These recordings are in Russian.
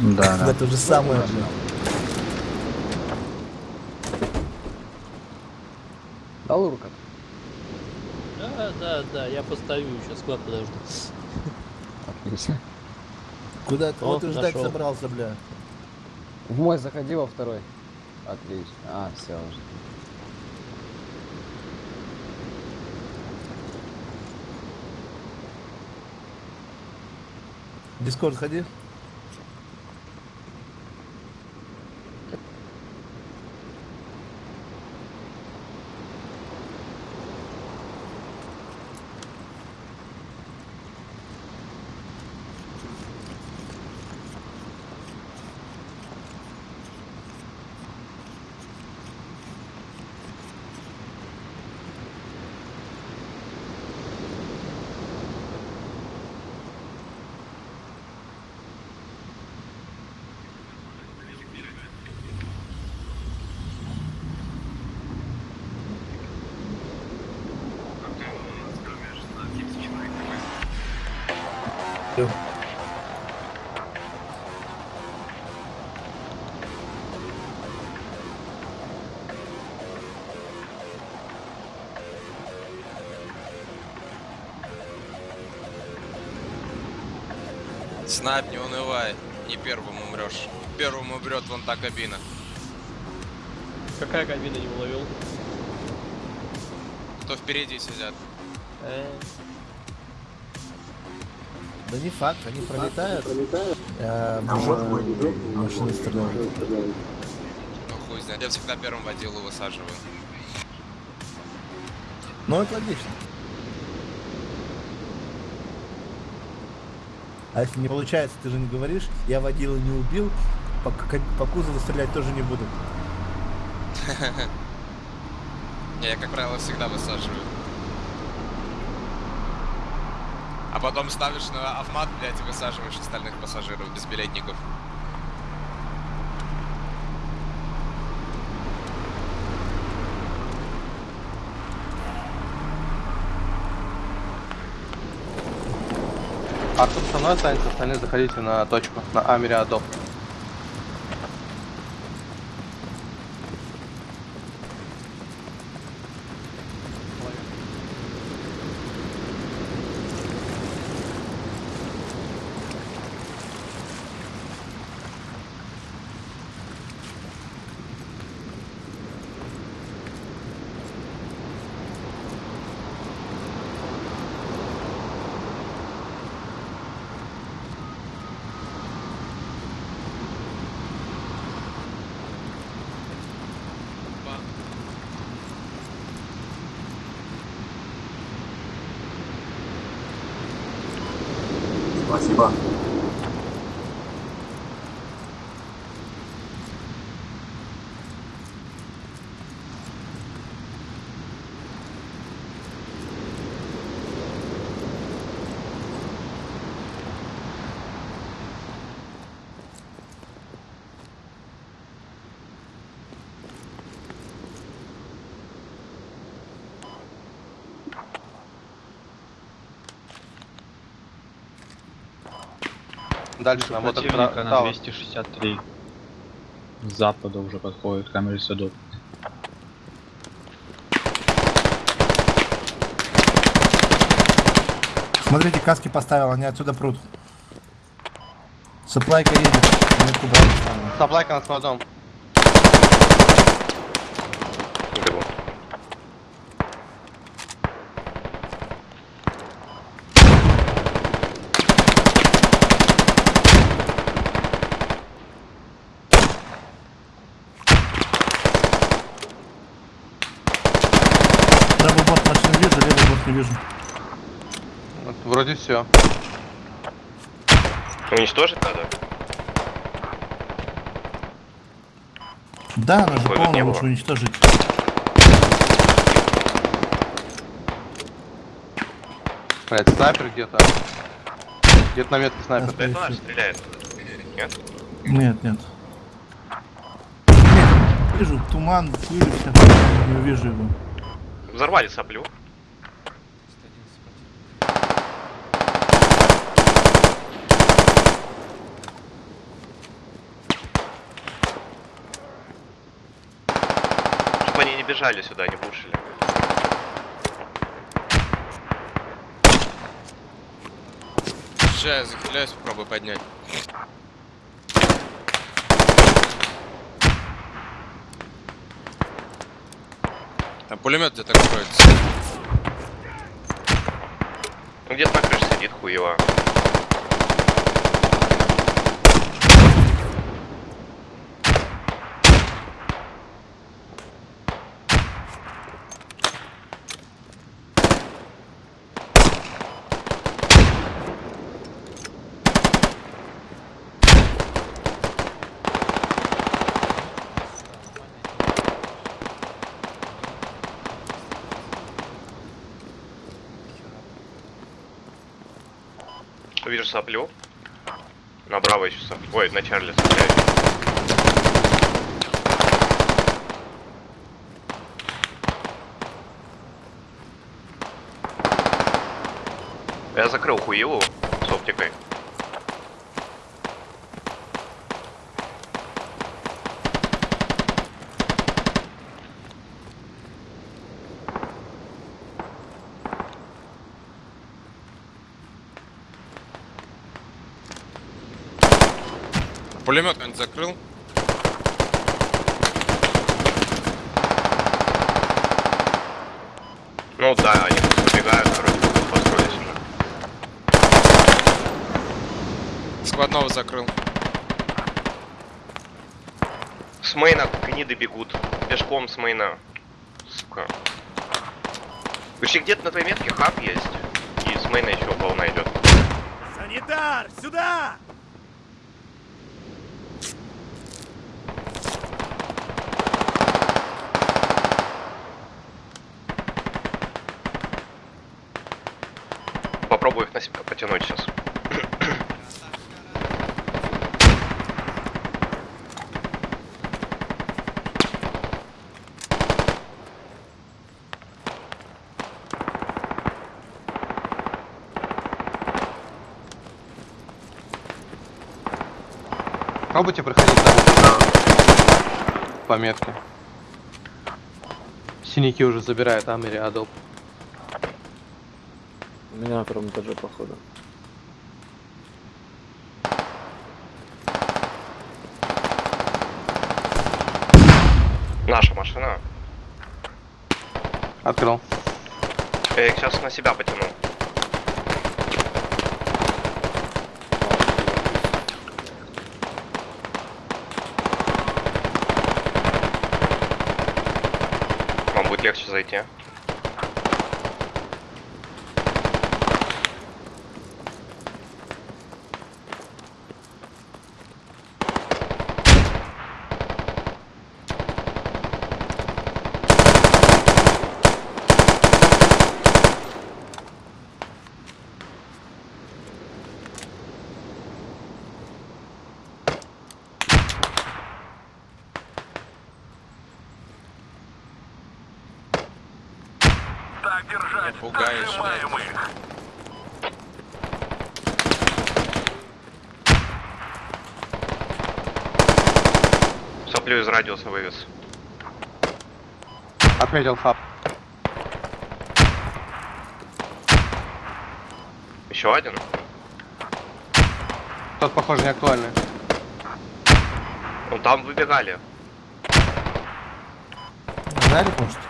Да, да. Да то же самое, блин. Да, Лурка? Да, да, да, я постою сейчас, склад подожду. Отлично. Куда ты? О, Вот и ждать нашел. собрался, бля. В мой заходи во второй. Отлично. А, все уже. Дискорд ходи. Снайп, не унывай. Не первым умрешь. Первым умрет вон та кабина. Какая кабина не уловил? Кто впереди сидят. Э, Да не факт, они пролетают. А, в жопу машины стреляют. Ну хуй знает. Я всегда первым водилу высаживаю. Ну, это логично. А если не получается, ты же не говоришь, я водила не убил, по, по кузову стрелять тоже не буду. Я, как правило, всегда высаживаю. А потом ставишь на автомат, блядь, и высаживаешь остальных пассажиров без билетников. Мной остальные заходите на точку, на Америадоп. Дальше на Противника мотор на 263. С запада уже подходит камеры садов. Смотрите, каски поставил, они отсюда прут. Саплайка едет. Саплайка над складом. Правый борт машины вижу, левый борт не вижу. Вот, вроде все. Уничтожить надо? Да, она же полная, лучше было. уничтожить. Блять, снайпер где-то. Где-то на метке снайпер. Да, Это наш стреляет. Нет? Нет, нет. Нет, вижу туман, пыль. Не увижу его. Взорвали соплю. Подъезжали сюда, не пушили. Сейчас, захиляюсь, попробую поднять. Там пулемет где-то кроется. Ну где-то на крыше сидит хуево. Соплю. Направо еще соплю. Ой, на Чарли стреляю. Я закрыл хуеву с оптикой. Пулемет кто-нибудь закрыл? Ну да, они тут убегают, вроде бы построились уже. Складного закрыл. С мейна гниды бегут. Пешком с мейна. Сука. Почти где-то на твоей метке хаб есть. И с мейна еще волна идет. Санитар, сюда! Попробую их на себя потянуть сейчас. Пробуйте проходить там. По метке. Синяки уже забирает Амери Адоп. У меня на втором этаже, походу. Наша машина. Открыл. Я их сейчас на себя потяну. Вам будет легче зайти. Пугаешь, блядь. Соплю из радиуса вывез. Отметил хаб. Еще один. Тот, похоже, не актуальный. Ну там выбегали. Нарик, может?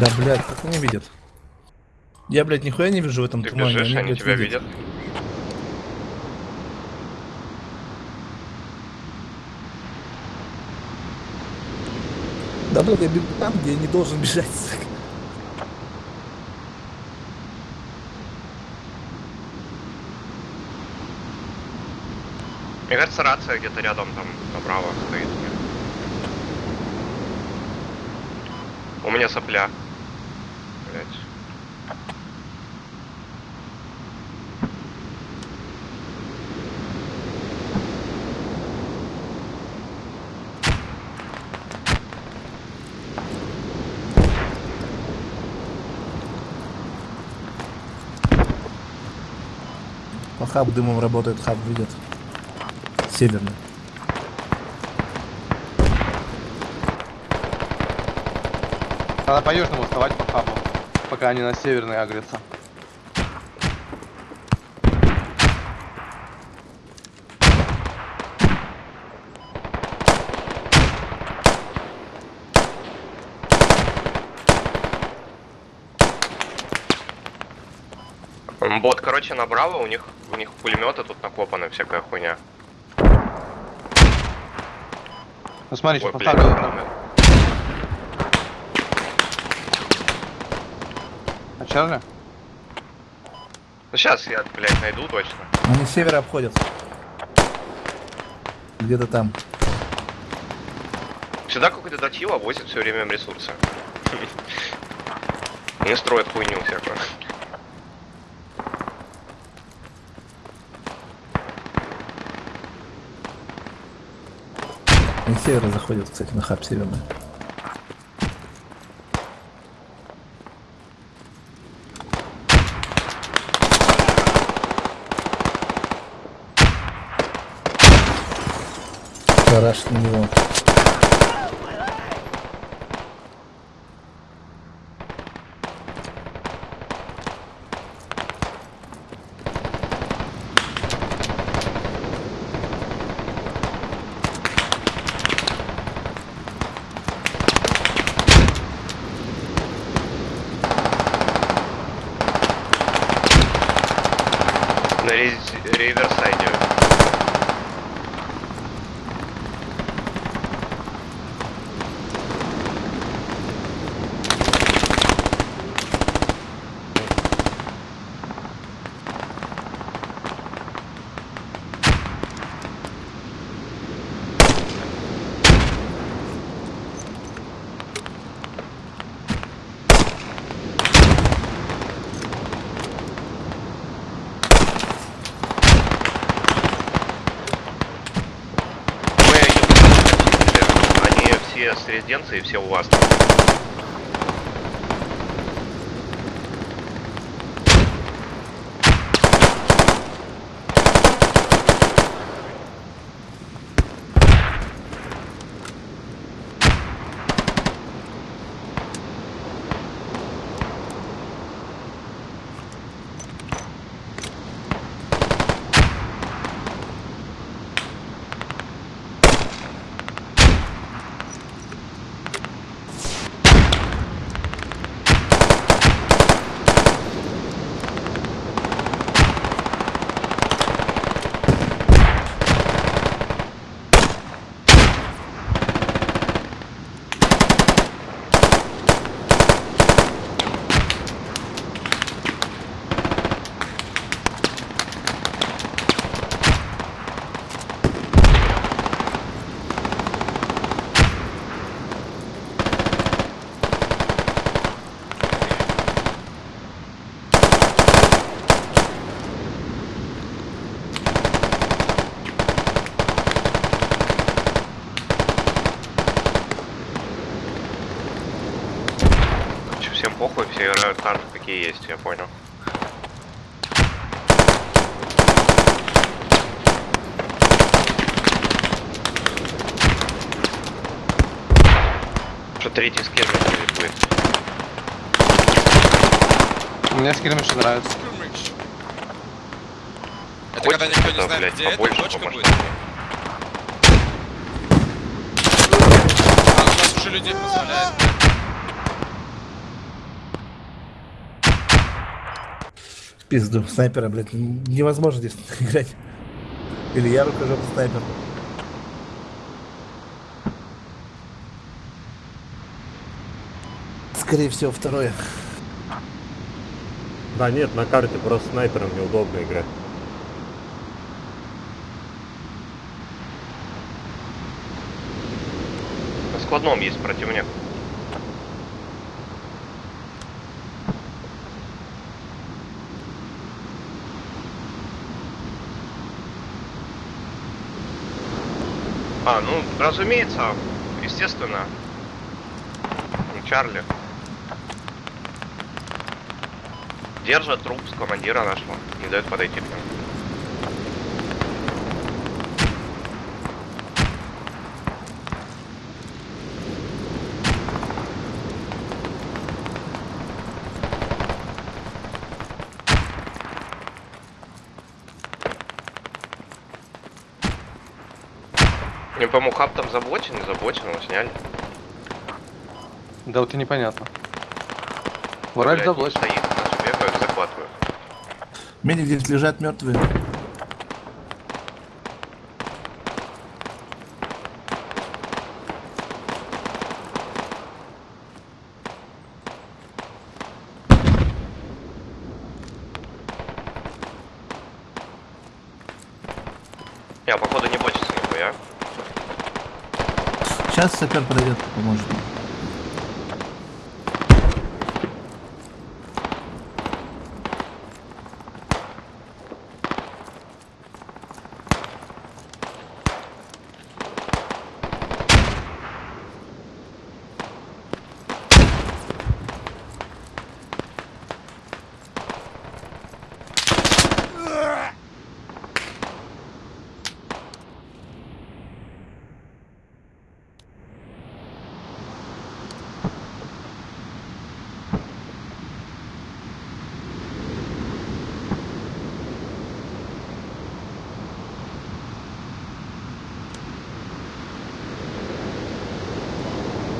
Да, блядь, как они видят? Я, блядь, нихуя не вижу в этом Ты тумане. бежишь, они блядь, тебя видят. Да, блядь, я бегу там, где я не должен бежать. сука. Мне кажется, рация где-то рядом там направо стоит. У меня сопля. Блять. Но хаб дымом работает, хаб видит. Северный. Надо по южному вставать по хабу, пока они на северный агрятся. Бот, короче, на Браво, у них, у них пулеметы тут накопаны, всякая хуйня. Ну смотри, Ой, что поставлю. Чарли? Ну сейчас я, блядь, найду точно. Они с севера обходят. Где-то там. Сюда какой-то датила возит все время ресурсы. Не строят хуйню всякую. Они с севера заходят, кстати, на хаб северный. Тараш на него. На рез- реверсайде. Мы они все с резиденции, все у вас. Похуй, все играют карты какие есть, я понял. Что третий скин будет будет. Мне скирмиш нравится. Это Хоть когда никто не это, знает, блядь, где это, побольше точка по будет. А, у нас уже людей позволяет. В Пизду, снайпера, блядь, невозможно здесь играть. Или я рукожоп снайпер. Скорее всего, второе. Да нет, на карте просто снайпером неудобно играть. На складном есть противник. А, ну, разумеется, естественно. Чарли. Держит труп с командира нашего. Не дает подойти к нему. Пойму, хаб там заблочен, не заблочен, его сняли. Да вот и непонятно. Вроде Блядь, заблочен. Стоит, наши бегают, захватывают. Медик здесь лежат мертвые. Я, походу, не нихуя. Сейчас сапер подойдет, поможет.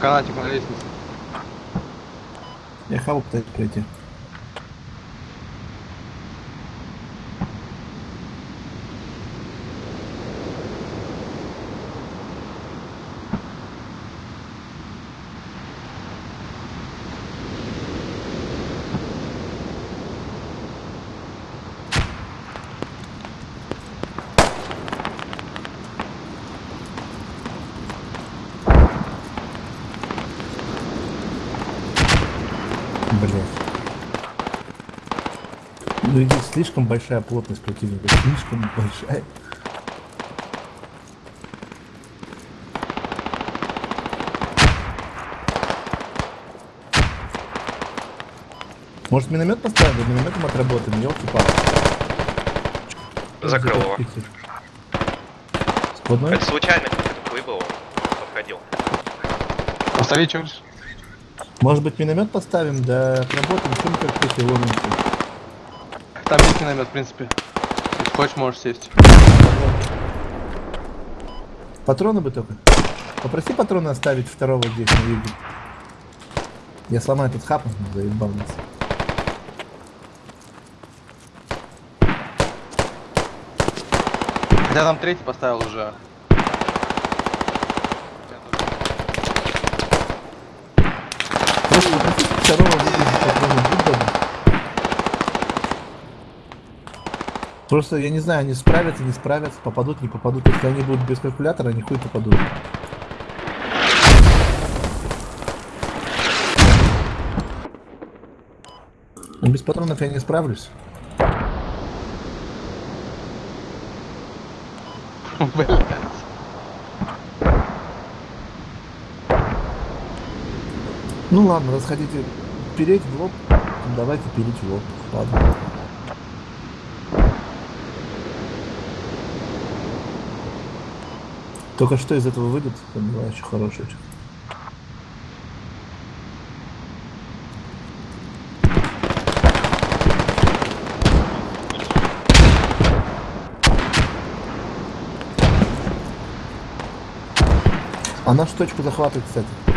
Канатик на лестнице. Я пытаюсь пройти. Блять. Ну здесь слишком большая плотность противника, слишком большая. Может миномет поставим, да минометом отработаем, елки палки Закрыл его. Складной? Это случайно выбыл, подходил. Оставить что Может быть миномет поставим, да отработаем, чем как эти ломимся. Там есть миномет, в принципе. Если хочешь, можешь сесть. Патроны бы только. Попроси патроны оставить второго здесь на юге. Я сломаю этот хап, заебал нас. Хотя там третий поставил уже. Просто попроси второго выгрузить патроны будь добр. Просто я не знаю, они справятся, не справятся, попадут, не попадут. Если они будут без калькулятора, они хуй попадут. Но без патронов я не справлюсь. Ну ладно, раз хотите переть в лоб, давайте переть в лоб. Ладно. Только что из этого выйдет, понимаю, очень хороший. очень. А нашу точку захватывает, кстати.